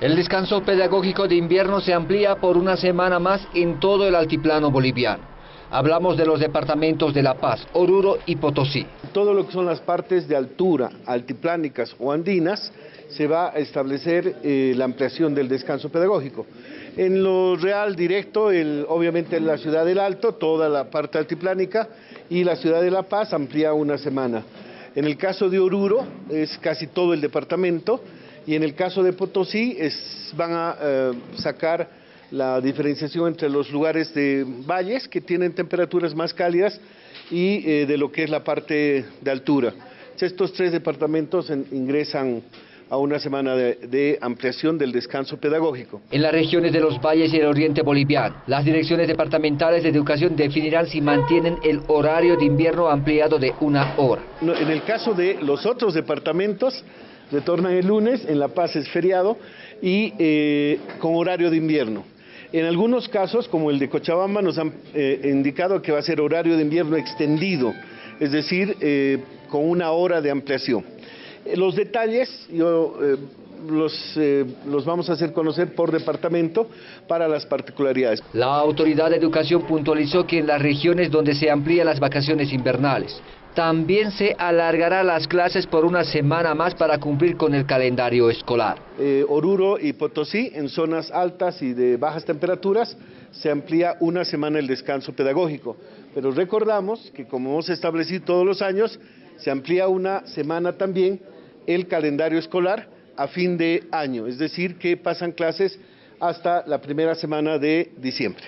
El descanso pedagógico de invierno se amplía por una semana más en todo el altiplano boliviano. Hablamos de los departamentos de La Paz, Oruro y Potosí. Todo lo que son las partes de altura, altiplánicas o andinas, se va a establecer eh, la ampliación del descanso pedagógico. En lo real directo, obviamente en la ciudad del Alto, toda la parte altiplánica y la ciudad de La Paz amplía una semana. En el caso de Oruro es casi todo el departamento y en el caso de Potosí es, van a eh, sacar la diferenciación entre los lugares de valles que tienen temperaturas más cálidas y eh, de lo que es la parte de altura. Estos tres departamentos ingresan a una semana de, de, ampliación del descanso pedagógico. En las regiones de los valles y el oriente boliviano, las direcciones departamentales de educación definirán si mantienen el horario de invierno ampliado de una hora. No, en el caso de los otros departamentos, retornan el lunes, en La Paz es feriado y eh, con horario de invierno. En algunos casos, como el de Cochabamba, nos han eh, indicado que va a ser horario de invierno extendido, es decir, eh, con una hora de ampliación. Los detalles los, los vamos a hacer conocer por departamento para las particularidades. La Autoridad de Educación puntualizó que en las regiones donde se amplían las vacaciones invernales, también se alargará las clases por una semana más para cumplir con el calendario escolar. Eh, Oruro y Potosí, en zonas altas y de bajas temperaturas, se amplía una semana el descanso pedagógico. Pero recordamos que como hemos establecido todos los años, se amplía una semana también el calendario escolar a fin de año, es decir, que pasan clases hasta la primera semana de diciembre.